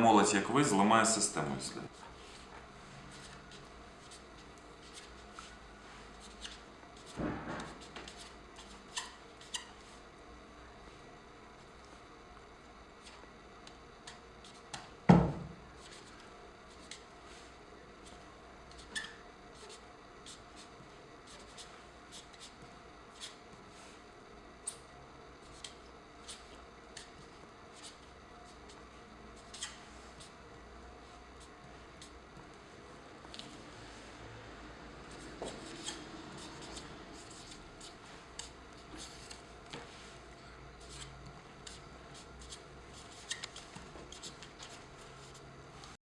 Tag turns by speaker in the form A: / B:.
A: Молодь, як ви, зламає систему.